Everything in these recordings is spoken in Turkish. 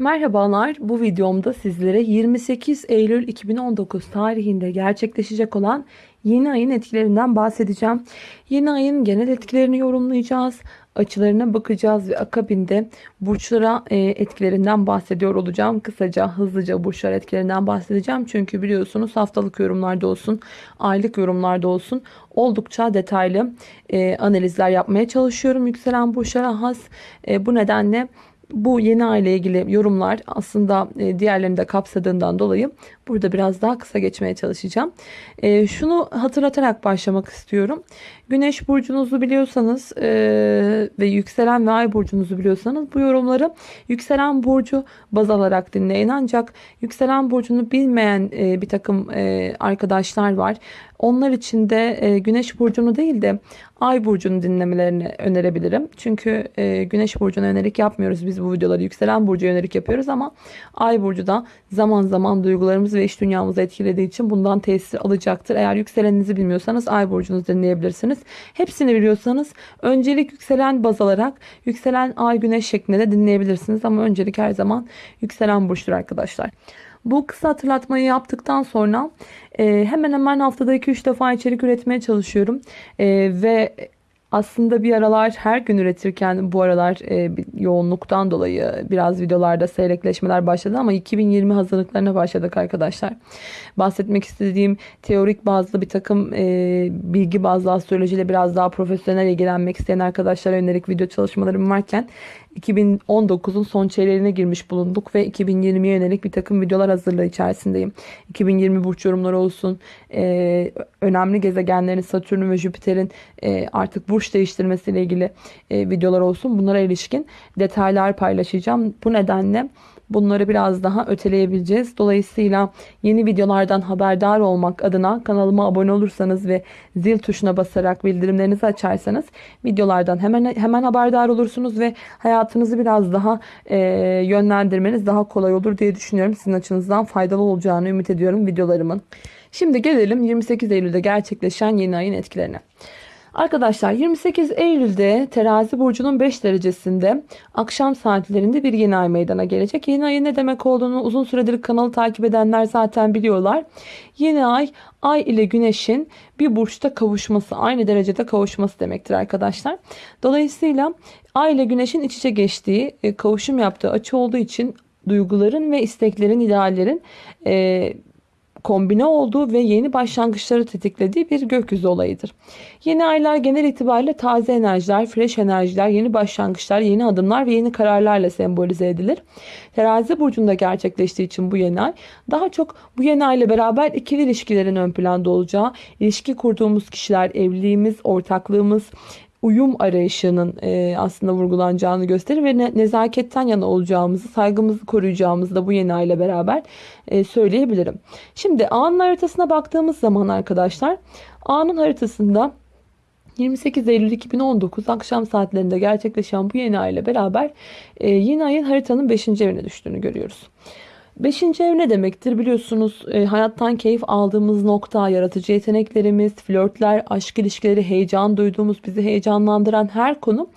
Merhabalar. Bu videomda sizlere 28 Eylül 2019 tarihinde gerçekleşecek olan yeni ayın etkilerinden bahsedeceğim. Yeni ayın genel etkilerini yorumlayacağız. Açılarına bakacağız ve akabinde burçlara e, etkilerinden bahsediyor olacağım. Kısaca hızlıca burçlar etkilerinden bahsedeceğim. Çünkü biliyorsunuz haftalık yorumlarda olsun, aylık yorumlarda olsun oldukça detaylı e, analizler yapmaya çalışıyorum. Yükselen burçlara has. E, bu nedenle bu yeni aile ilgili yorumlar aslında e, diğerlerini de kapsadığından dolayı burada biraz daha kısa geçmeye çalışacağım. E, şunu hatırlatarak başlamak istiyorum. Güneş burcunuzu biliyorsanız e, ve yükselen ve ay burcunuzu biliyorsanız bu yorumları yükselen burcu baz alarak dinleyin. Ancak yükselen burcunu bilmeyen bir takım arkadaşlar var. Onlar için de güneş burcunu değil de ay burcunu dinlemelerini önerebilirim. Çünkü güneş burcuna önerik yapmıyoruz biz bu videoları. Yükselen burcu yönelik yapıyoruz ama ay burcu da zaman zaman duygularımızı ve iş dünyamızı etkilediği için bundan tesir alacaktır. Eğer yükseleninizi bilmiyorsanız ay burcunuzu dinleyebilirsiniz. Hepsini biliyorsanız öncelik yükselen baz alarak yükselen ay güneş şeklinde de dinleyebilirsiniz. Ama öncelik her zaman yükselen burçtur arkadaşlar. Bu kısa hatırlatmayı yaptıktan sonra e, hemen hemen haftada 2-3 defa içerik üretmeye çalışıyorum. E, ve aslında bir aralar her gün üretirken bu aralar e, yoğunluktan dolayı biraz videolarda seyrekleşmeler başladı ama 2020 hazırlıklarına başladık arkadaşlar. Bahsetmek istediğim teorik bazlı bir takım e, bilgi bazlı astrolojiyle biraz daha profesyonel ilgilenmek isteyen arkadaşlara yönelik video çalışmalarım varken 2019'un son çeyreğine girmiş bulunduk ve 2020'ye yönelik bir takım videolar hazırlığı içerisindeyim. 2020 burç yorumları olsun, e, önemli gezegenlerin Satürn ve Jüpiter'in e, artık burç değiştirmesiyle ilgili e, videolar olsun. Bunlara ilişkin detaylar paylaşacağım. Bu nedenle bunları biraz daha öteleyebileceğiz. Dolayısıyla yeni videolardan haberdar olmak adına kanalıma abone olursanız ve zil tuşuna basarak bildirimlerinizi açarsanız videolardan hemen hemen haberdar olursunuz ve hayatınızı biraz daha e, yönlendirmeniz daha kolay olur diye düşünüyorum. Sizin açınızdan faydalı olacağını ümit ediyorum videolarımın. Şimdi gelelim 28 Eylül'de gerçekleşen yeni ayın etkilerine. Arkadaşlar 28 Eylül'de terazi burcunun 5 derecesinde akşam saatlerinde bir yeni ay meydana gelecek. Yeni ayın ne demek olduğunu uzun süredir kanalı takip edenler zaten biliyorlar. Yeni ay ay ile güneşin bir burçta kavuşması aynı derecede kavuşması demektir arkadaşlar. Dolayısıyla ay ile güneşin iç içe geçtiği e, kavuşum yaptığı açı olduğu için duyguların ve isteklerin ideallerin e, kombine olduğu ve yeni başlangıçları tetiklediği bir gökyüzü olayıdır. Yeni aylar genel itibariyle taze enerjiler, fresh enerjiler, yeni başlangıçlar, yeni adımlar ve yeni kararlarla sembolize edilir. Terazi burcunda gerçekleştiği için bu yeni ay daha çok bu yeni ay ile beraber ikili ilişkilerin ön planda olacağı, ilişki kurduğumuz kişiler, evliliğimiz, ortaklığımız, uyum arayışının e, aslında vurgulanacağını gösterir ve ne, nezaketten yana olacağımızı, saygımızı koruyacağımızı da bu yeni ay ile beraber e, söyleyebilirim. Şimdi A'nın haritasına baktığımız zaman arkadaşlar A'nın haritasında 28 Eylül 2019 akşam saatlerinde gerçekleşen bu yeni ay beraber e, yeni ayın haritanın 5. evine düştüğünü görüyoruz. Beşinci ev ne demektir? Biliyorsunuz e, hayattan keyif aldığımız nokta, yaratıcı yeteneklerimiz, flörtler, aşk ilişkileri, heyecan duyduğumuz, bizi heyecanlandıran her konu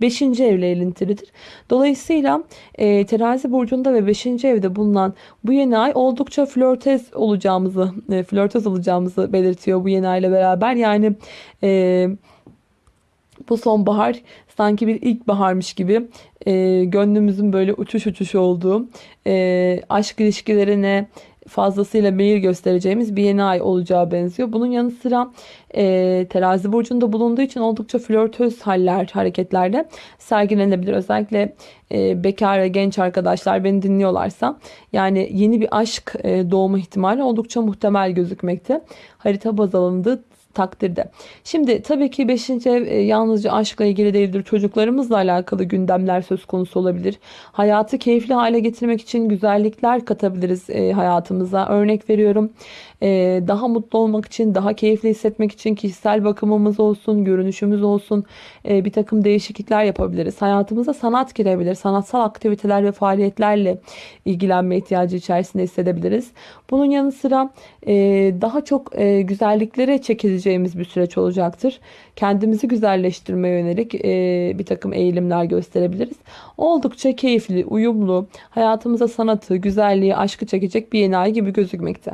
beşinci evle ilintilidir. Dolayısıyla e, terazi burcunda ve beşinci evde bulunan bu yeni ay oldukça flörtez olacağımızı, e, flörtöz olacağımızı belirtiyor bu yeni ay ile beraber. Yani e, bu sonbahar sanki bir ilkbaharmış gibi e, gönlümüzün böyle uçuş uçuş olduğu e, aşk ilişkilerine fazlasıyla meyil göstereceğimiz bir yeni ay olacağı benziyor. Bunun yanı sıra e, terazi burcunda bulunduğu için oldukça flörtöz haller, hareketlerde sergilenebilir. Özellikle e, bekar ve genç arkadaşlar beni dinliyorlarsa yani yeni bir aşk e, doğma ihtimali oldukça muhtemel gözükmekte. Harita baz alındığı takdirde. Şimdi tabii ki 5. ev e, yalnızca aşkla ilgili değildir. Çocuklarımızla alakalı gündemler söz konusu olabilir. Hayatı keyifli hale getirmek için güzellikler katabiliriz e, hayatımıza. Örnek veriyorum. E, daha mutlu olmak için, daha keyifli hissetmek için kişisel bakımımız olsun, görünüşümüz olsun bir takım değişiklikler yapabiliriz. Hayatımıza sanat girebilir. Sanatsal aktiviteler ve faaliyetlerle ilgilenme ihtiyacı içerisinde hissedebiliriz. Bunun yanı sıra daha çok güzelliklere çekilecek hissedeceğimiz bir süreç olacaktır. Kendimizi güzelleştirmeye yönelik e, bir takım eğilimler gösterebiliriz. Oldukça keyifli, uyumlu, hayatımıza sanatı, güzelliği, aşkı çekecek bir yeni ay gibi gözükmekte.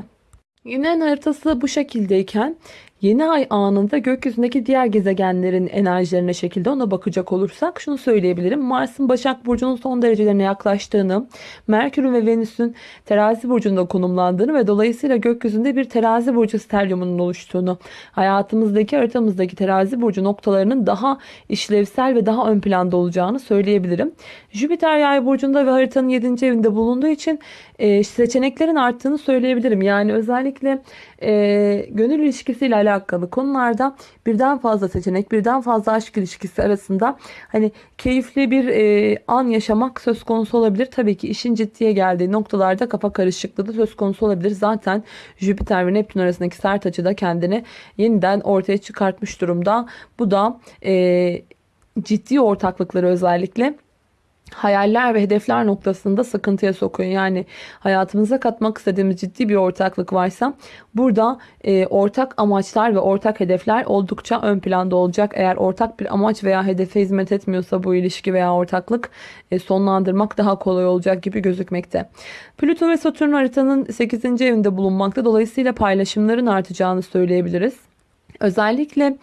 Yine haritası bu şekildeyken Yeni ay anında gökyüzündeki diğer gezegenlerin enerjilerine şekilde ona bakacak olursak şunu söyleyebilirim. Mars'ın Başak Burcu'nun son derecelerine yaklaştığını, Merkür'ün ve Venüs'ün terazi burcunda konumlandığını ve dolayısıyla gökyüzünde bir terazi burcu stelyumunun oluştuğunu, hayatımızdaki haritamızdaki terazi burcu noktalarının daha işlevsel ve daha ön planda olacağını söyleyebilirim. Jüpiter yay burcunda ve haritanın 7. evinde bulunduğu için e, seçeneklerin arttığını söyleyebilirim. Yani özellikle e, gönül ilişkisiyle alakalı konularda birden fazla seçenek, birden fazla aşk ilişkisi arasında hani keyifli bir e, an yaşamak söz konusu olabilir. Tabii ki işin ciddiye geldiği noktalarda kafa karışıklığı da söz konusu olabilir. Zaten Jüpiter ve Neptün arasındaki sert açı da kendini yeniden ortaya çıkartmış durumda. Bu da e, ciddi ortaklıkları özellikle hayaller ve hedefler noktasında sıkıntıya sokuyor. Yani hayatımıza katmak istediğimiz ciddi bir ortaklık varsa burada e, ortak amaçlar ve ortak hedefler oldukça ön planda olacak. Eğer ortak bir amaç veya hedefe hizmet etmiyorsa bu ilişki veya ortaklık e, sonlandırmak daha kolay olacak gibi gözükmekte. Plüto ve Satürn haritanın 8. evinde bulunmakta. Dolayısıyla paylaşımların artacağını söyleyebiliriz. Özellikle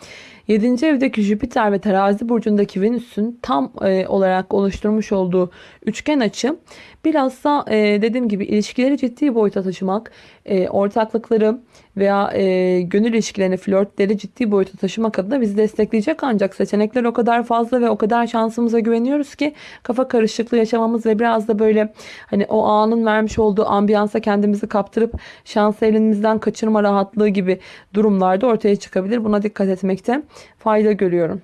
7. evdeki Jüpiter ve terazi burcundaki Venüs'ün tam e, olarak oluşturmuş olduğu üçgen açı bilhassa e, dediğim gibi ilişkileri ciddi boyuta taşımak, e, ortaklıkları veya e, gönül ilişkilerini, flörtleri ciddi boyuta taşımak adına bizi destekleyecek ancak seçenekler o kadar fazla ve o kadar şansımıza güveniyoruz ki kafa karışıklığı yaşamamız ve biraz da böyle hani o anın vermiş olduğu ambiyansa kendimizi kaptırıp şansı elimizden kaçırma rahatlığı gibi durumlarda ortaya çıkabilir. Buna dikkat etmekte fayda görüyorum.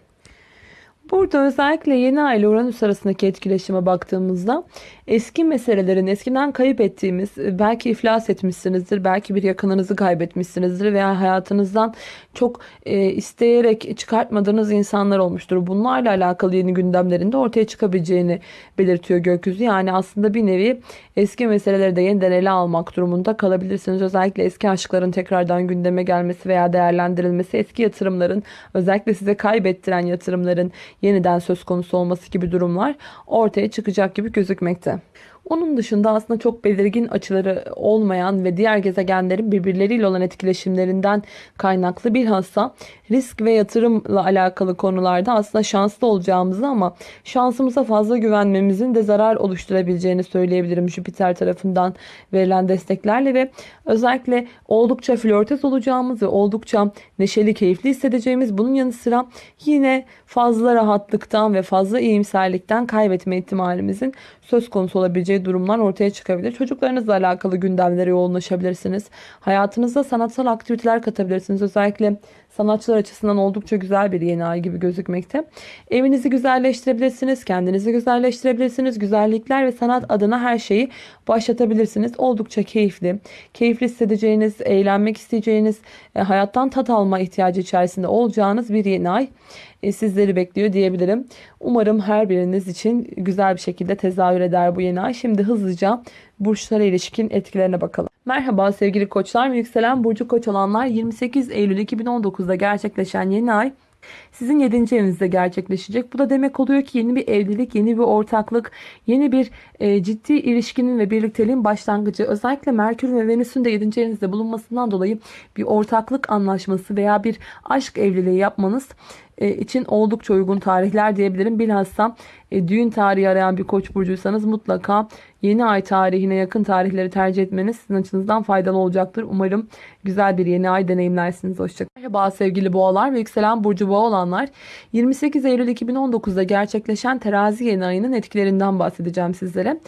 Burada özellikle yeni ay ile Uranüs arasındaki etkileşime baktığımızda eski meselelerin eskiden kayıp ettiğimiz belki iflas etmişsinizdir belki bir yakınınızı kaybetmişsinizdir veya hayatınızdan çok e, isteyerek çıkartmadığınız insanlar olmuştur. Bunlarla alakalı yeni gündemlerin de ortaya çıkabileceğini belirtiyor gökyüzü. Yani aslında bir nevi eski meseleleri de yeniden ele almak durumunda kalabilirsiniz. Özellikle eski aşkların tekrardan gündeme gelmesi veya değerlendirilmesi, eski yatırımların özellikle size kaybettiren yatırımların yeniden söz konusu olması gibi durumlar ortaya çıkacak gibi gözükmekte. Onun dışında aslında çok belirgin açıları olmayan ve diğer gezegenlerin birbirleriyle olan etkileşimlerinden kaynaklı bilhassa risk ve yatırımla alakalı konularda aslında şanslı olacağımızı ama şansımıza fazla güvenmemizin de zarar oluşturabileceğini söyleyebilirim Jüpiter tarafından verilen desteklerle ve özellikle oldukça flörtöz olacağımız ve oldukça neşeli, keyifli hissedeceğimiz bunun yanı sıra yine fazla rahatlıktan ve fazla iyimserlikten kaybetme ihtimalimizin söz konusu olabileceği durumlar ortaya çıkabilir. Çocuklarınızla alakalı gündemlere yoğunlaşabilirsiniz. Hayatınızda sanatsal aktiviteler katabilirsiniz. Özellikle sanatçılar açısından oldukça güzel bir yeni ay gibi gözükmekte. Evinizi güzelleştirebilirsiniz, kendinizi güzelleştirebilirsiniz. Güzellikler ve sanat adına her şeyi başlatabilirsiniz. Oldukça keyifli, keyifli hissedeceğiniz, eğlenmek isteyeceğiniz, e, hayattan tat alma ihtiyacı içerisinde olacağınız bir yeni ay e, sizleri bekliyor diyebilirim. Umarım her biriniz için güzel bir şekilde tezahür eder bu yeni ay. Şimdi hızlıca burçlara ilişkin etkilerine bakalım. Merhaba sevgili koçlar ve yükselen burcu koç olanlar 28 Eylül 2019'da gerçekleşen yeni ay sizin 7. evinizde gerçekleşecek. Bu da demek oluyor ki yeni bir evlilik, yeni bir ortaklık, yeni bir e, ciddi ilişkinin ve birlikteliğin başlangıcı. Özellikle Merkür ve Venüs'ün de 7. evinizde bulunmasından dolayı bir ortaklık anlaşması veya bir aşk evliliği yapmanız e, için oldukça uygun tarihler diyebilirim. Bilhassa e, düğün tarihi arayan bir koç burcuysanız mutlaka yeni ay tarihine yakın tarihleri tercih etmeniz sizin açınızdan faydalı olacaktır. Umarım güzel bir yeni ay deneyimlersiniz. Hoşçakalın. Merhaba sevgili boğalar ve yükselen burcu boğa olanlar. 28 Eylül 2019'da gerçekleşen terazi yeni ayının etkilerinden bahsedeceğim sizlere.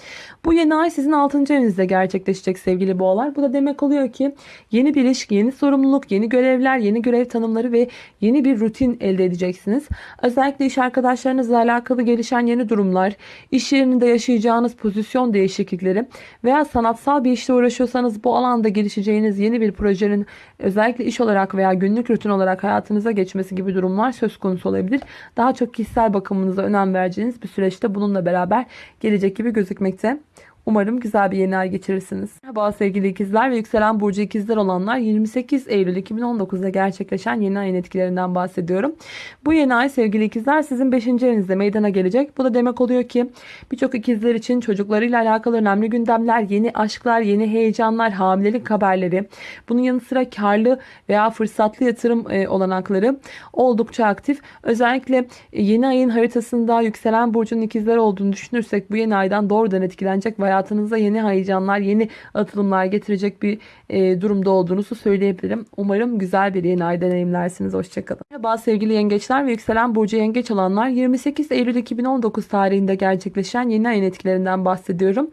Bu yeni ay sizin 6. evinizde gerçekleşecek sevgili boğalar. Bu da demek oluyor ki yeni bir ilişki, yeni sorumluluk, yeni görevler, yeni görev tanımları ve yeni bir rutin elde edeceksiniz. Özellikle iş arkadaşlarınızla alakalı gelişen yeni durumlar, iş yerinde yaşayacağınız pozisyon değişiklikleri veya sanatsal bir işle uğraşıyorsanız bu alanda gelişeceğiniz yeni bir projenin özellikle iş olarak veya günlük rutin olarak hayatınıza geçmesi gibi durumlar söz konusu olabilir. Daha çok kişisel bakımınıza önem vereceğiniz bir süreçte bununla beraber gelecek gibi gözükmekte. Umarım güzel bir yeni ay geçirirsiniz. Merhaba sevgili ikizler ve yükselen burcu ikizler olanlar 28 Eylül 2019'da gerçekleşen yeni ayın etkilerinden bahsediyorum. Bu yeni ay sevgili ikizler sizin 5. evinizde meydana gelecek. Bu da demek oluyor ki birçok ikizler için çocuklarıyla alakalı önemli gündemler, yeni aşklar, yeni heyecanlar, hamilelik haberleri, bunun yanı sıra karlı veya fırsatlı yatırım e, olanakları oldukça aktif. Özellikle yeni ayın haritasında yükselen burcun ikizler olduğunu düşünürsek bu yeni aydan doğrudan etkilenecek veya hayatınıza yeni heyecanlar, yeni atılımlar getirecek bir e, durumda olduğunuzu söyleyebilirim. Umarım güzel bir yeni ay deneyimlersiniz. Hoşçakalın. Merhaba sevgili yengeçler ve yükselen burcu yengeç olanlar 28 Eylül 2019 tarihinde gerçekleşen yeni ayın etkilerinden bahsediyorum.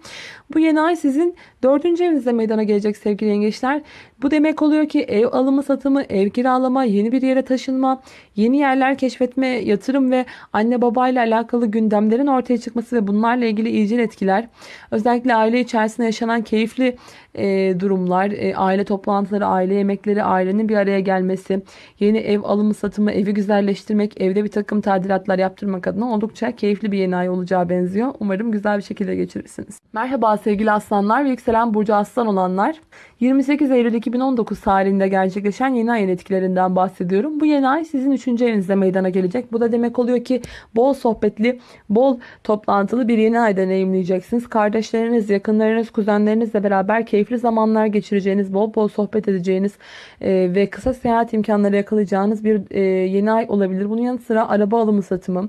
Bu yeni ay sizin dördüncü evinizde meydana gelecek sevgili yengeçler. Bu demek oluyor ki ev alımı satımı, ev kiralama, yeni bir yere taşınma, yeni yerler keşfetme, yatırım ve anne babayla alakalı gündemlerin ortaya çıkması ve bunlarla ilgili iyicil etkiler. Özellikle aile içerisinde yaşanan keyifli e, durumlar, e, aile toplantıları, aile yemekleri, ailenin bir araya gelmesi, yeni ev alımı satımı, evi güzelleştirmek, evde bir takım tadilatlar yaptırmak adına oldukça keyifli bir yeni ay olacağı benziyor. Umarım güzel bir şekilde geçirirsiniz. Merhaba sevgili aslanlar ve yükselen burcu aslan olanlar. 28 Eylül 2019 tarihinde gerçekleşen yeni ayın etkilerinden bahsediyorum. Bu yeni ay sizin 3. evinizde meydana gelecek. Bu da demek oluyor ki bol sohbetli, bol toplantılı bir yeni ay deneyimleyeceksiniz. Kardeşleriniz, yakınlarınız, kuzenlerinizle beraber keyifli zamanlar geçireceğiniz, bol bol sohbet edeceğiniz e, ve kısa seyahat imkanları yakalayacağınız bir e, yeni ay olabilir. Bunun yanı sıra araba alımı satımı,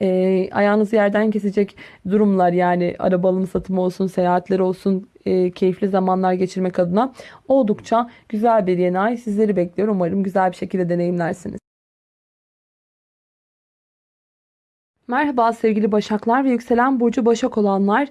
e, ayağınızı yerden kesecek durumlar yani araba alımı satımı olsun, seyahatler olsun, e, keyifli zamanlar geçirmek adına oldukça güzel bir yeni ay sizleri bekliyor. Umarım güzel bir şekilde deneyimlersiniz. Merhaba sevgili Başaklar ve yükselen burcu Başak olanlar.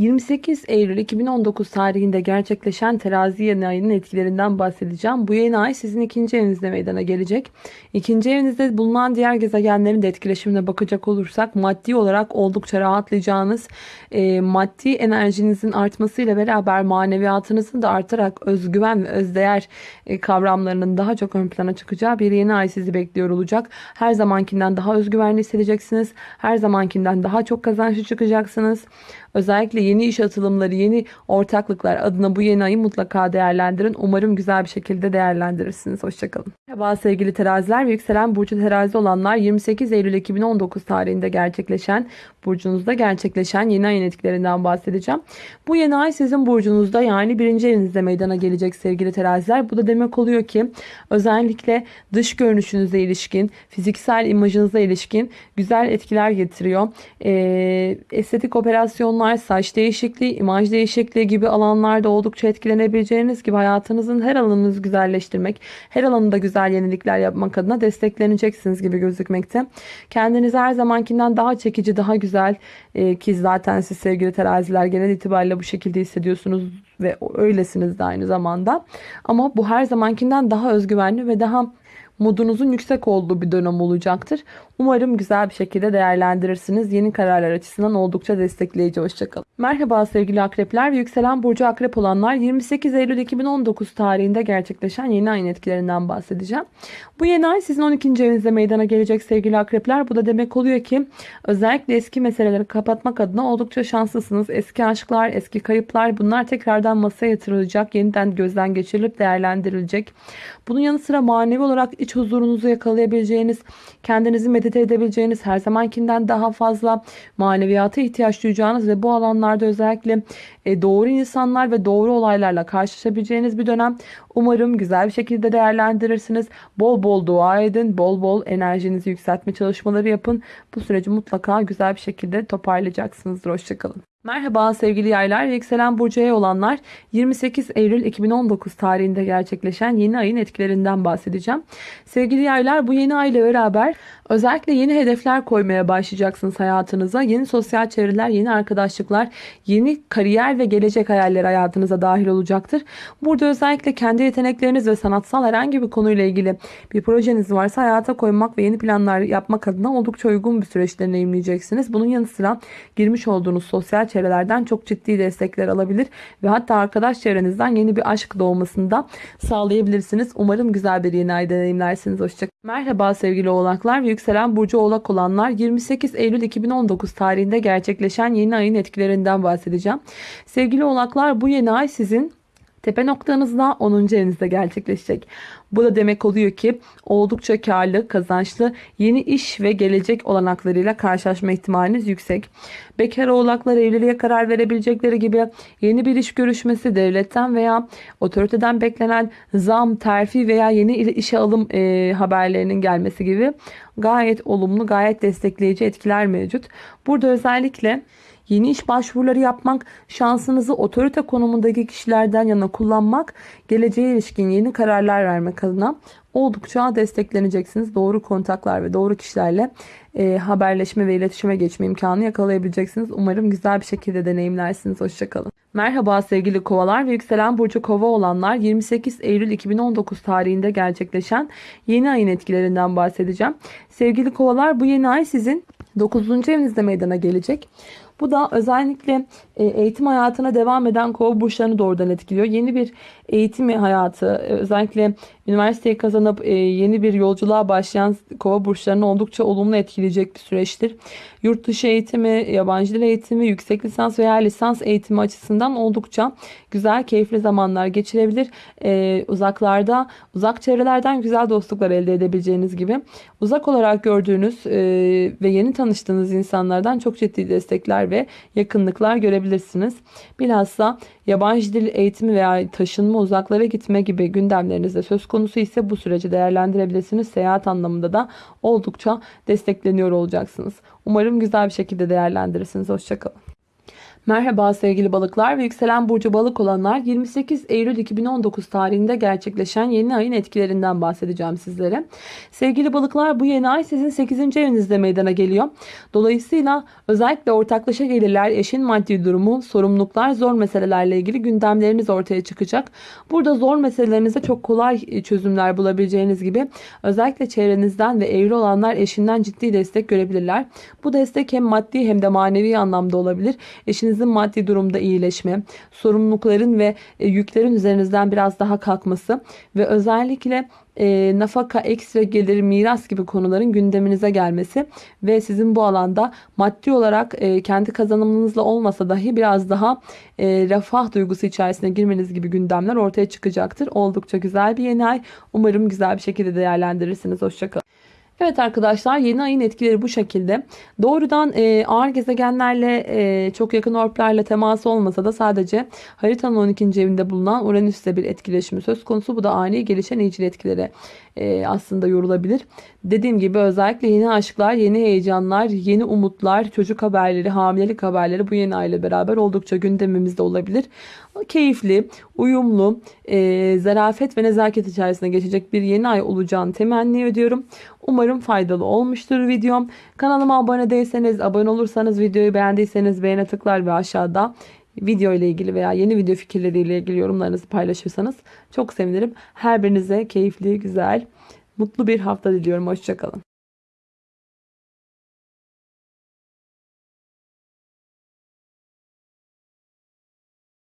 28 Eylül 2019 tarihinde gerçekleşen terazi yeni ayının etkilerinden bahsedeceğim. Bu yeni ay sizin ikinci evinizde meydana gelecek. İkinci evinizde bulunan diğer gezegenlerin de etkileşimine bakacak olursak maddi olarak oldukça rahatlayacağınız, e, maddi enerjinizin artmasıyla beraber maneviyatınızın da artarak özgüven ve özdeğer e, kavramlarının daha çok ön plana çıkacağı bir yeni ay sizi bekliyor olacak. Her zamankinden daha özgüvenli hissedeceksiniz. Her zamankinden daha çok kazançlı çıkacaksınız. Özellikle yeni iş atılımları, yeni ortaklıklar adına bu yeni ayı mutlaka değerlendirin. Umarım güzel bir şekilde değerlendirirsiniz. Hoşçakalın. Merhaba sevgili teraziler ve yükselen burcu terazi olanlar 28 Eylül 2019 tarihinde gerçekleşen burcunuzda gerçekleşen yeni ayın etkilerinden bahsedeceğim. Bu yeni ay sizin burcunuzda yani birinci evinizde meydana gelecek sevgili teraziler. Bu da demek oluyor ki özellikle dış görünüşünüze ilişkin, fiziksel imajınıza ilişkin güzel etkiler getiriyor. Ee, estetik operasyonlar, saç değişikliği, imaj değişikliği gibi alanlarda oldukça etkilenebileceğiniz gibi hayatınızın her alanınızı güzelleştirmek, her alanında güzel yenilikler yapmak adına destekleneceksiniz gibi gözükmekte. Kendinizi her zamankinden daha çekici, daha güzel e, ki zaten siz sevgili teraziler genel itibariyle bu şekilde hissediyorsunuz ve öylesiniz de aynı zamanda. Ama bu her zamankinden daha özgüvenli ve daha modunuzun yüksek olduğu bir dönem olacaktır. Umarım güzel bir şekilde değerlendirirsiniz. Yeni kararlar açısından oldukça destekleyici. Hoşçakalın. Merhaba sevgili akrepler ve yükselen burcu akrep olanlar 28 Eylül 2019 tarihinde gerçekleşen yeni ayın etkilerinden bahsedeceğim. Bu yeni ay sizin 12. evinizde meydana gelecek sevgili akrepler. Bu da demek oluyor ki özellikle eski meseleleri kapatmak adına oldukça şanslısınız. Eski aşklar, eski kayıplar bunlar tekrardan masaya yatırılacak. Yeniden gözden geçirilip değerlendirilecek. Bunun yanı sıra manevi olarak iç huzurunuzu yakalayabileceğiniz, kendinizi medite edebileceğiniz, her zamankinden daha fazla maneviyata ihtiyaç duyacağınız ve bu alanlarda özellikle e, doğru insanlar ve doğru olaylarla karşılaşabileceğiniz bir dönem. Umarım güzel bir şekilde değerlendirirsiniz. Bol bol dua edin, bol bol enerjinizi yükseltme çalışmaları yapın. Bu süreci mutlaka güzel bir şekilde toparlayacaksınızdır. Hoşçakalın. Merhaba sevgili yaylar ve yükselen burcuya olanlar 28 Eylül 2019 tarihinde gerçekleşen yeni ayın etkilerinden bahsedeceğim. Sevgili yaylar bu yeni ay ile beraber özellikle yeni hedefler koymaya başlayacaksınız hayatınıza. Yeni sosyal çevreler, yeni arkadaşlıklar, yeni kariyer ve gelecek hayalleri hayatınıza dahil olacaktır. Burada özellikle kendi yetenekleriniz ve sanatsal herhangi bir konuyla ilgili bir projeniz varsa hayata koymak ve yeni planlar yapmak adına oldukça uygun bir süreç deneyimleyeceksiniz. Bunun yanı sıra girmiş olduğunuz sosyal çevrelerden çok ciddi destekler alabilir ve hatta arkadaş çevrenizden yeni bir aşk doğmasını da sağlayabilirsiniz. Umarım güzel bir yeni ay deneyimlersiniz. Hoşçakalın. Merhaba sevgili oğlaklar ve yükselen burcu oğlak olanlar 28 Eylül 2019 tarihinde gerçekleşen yeni ayın etkilerinden bahsedeceğim. Sevgili oğlaklar bu yeni ay sizin Tepe noktanızda 10. evinizde gerçekleşecek. Bu da demek oluyor ki oldukça karlı, kazançlı yeni iş ve gelecek olanaklarıyla karşılaşma ihtimaliniz yüksek. Bekar oğlaklar evliliğe karar verebilecekleri gibi yeni bir iş görüşmesi devletten veya otoriteden beklenen zam, terfi veya yeni işe alım e, haberlerinin gelmesi gibi gayet olumlu, gayet destekleyici etkiler mevcut. Burada özellikle Yeni iş başvuruları yapmak, şansınızı otorite konumundaki kişilerden yana kullanmak, geleceğe ilişkin yeni kararlar vermek adına oldukça destekleneceksiniz. Doğru kontaklar ve doğru kişilerle e, haberleşme ve iletişime geçme imkanı yakalayabileceksiniz. Umarım güzel bir şekilde deneyimlersiniz. Hoşçakalın. Merhaba sevgili kovalar ve yükselen burcu kova olanlar 28 Eylül 2019 tarihinde gerçekleşen yeni ayın etkilerinden bahsedeceğim. Sevgili kovalar bu yeni ay sizin 9. evinizde meydana gelecek. Bu da özellikle e, eğitim hayatına devam eden kova burçlarını doğrudan etkiliyor. Yeni bir eğitim hayatı e, özellikle üniversiteyi kazanıp e, yeni bir yolculuğa başlayan kova burçlarını oldukça olumlu etkileyecek bir süreçtir. Yurt dışı eğitimi, yabancı dil eğitimi, yüksek lisans veya lisans eğitimi açısından oldukça güzel, keyifli zamanlar geçirebilir. Uzaklarda, uzak çevrelerden güzel dostluklar elde edebileceğiniz gibi uzak olarak gördüğünüz ve yeni tanıştığınız insanlardan çok ciddi destekler ve yakınlıklar görebilirsiniz. Bilhassa yabancı dil eğitimi veya taşınma uzaklara gitme gibi gündemlerinizde söz konusu ise bu süreci değerlendirebilirsiniz. Seyahat anlamında da oldukça destekleniyor olacaksınız. Umarım güzel bir şekilde değerlendirirsiniz. Hoşçakalın. Merhaba sevgili balıklar ve yükselen burcu balık olanlar 28 Eylül 2019 tarihinde gerçekleşen yeni ayın etkilerinden bahsedeceğim sizlere. Sevgili balıklar bu yeni ay sizin 8. evinizde meydana geliyor. Dolayısıyla özellikle ortaklaşa gelirler, eşin maddi durumu, sorumluluklar, zor meselelerle ilgili gündemleriniz ortaya çıkacak. Burada zor meselelerinize çok kolay e, çözümler bulabileceğiniz gibi özellikle çevrenizden ve evli olanlar eşinden ciddi destek görebilirler. Bu destek hem maddi hem de manevi anlamda olabilir. Eşiniz ailenizin maddi durumda iyileşme, sorumlulukların ve e, yüklerin üzerinizden biraz daha kalkması ve özellikle e, nafaka, ekstra gelir, miras gibi konuların gündeminize gelmesi ve sizin bu alanda maddi olarak e, kendi kazanımınızla olmasa dahi biraz daha e, refah duygusu içerisine girmeniz gibi gündemler ortaya çıkacaktır. Oldukça güzel bir yeni ay. Umarım güzel bir şekilde değerlendirirsiniz. Hoşçakalın. Evet arkadaşlar yeni ayın etkileri bu şekilde. Doğrudan e, ağır gezegenlerle e, çok yakın orplarla teması olmasa da sadece haritanın 12. evinde bulunan Uranüs'te bir etkileşimi söz konusu. Bu da ani gelişen iyicil etkilere e, aslında yorulabilir. Dediğim gibi özellikle yeni aşklar, yeni heyecanlar, yeni umutlar, çocuk haberleri, hamilelik haberleri bu yeni ayla beraber oldukça gündemimizde olabilir. Keyifli, uyumlu, e, zarafet ve nezaket içerisinde geçecek bir yeni ay olacağını temenni ediyorum. Umarım faydalı olmuştur videom. Kanalıma abone değilseniz, abone olursanız, videoyu beğendiyseniz beğene tıklar ve aşağıda video ile ilgili veya yeni video fikirleriyle ilgili yorumlarınızı paylaşırsanız çok sevinirim. Her birinize keyifli, güzel, mutlu bir hafta diliyorum. Hoşçakalın.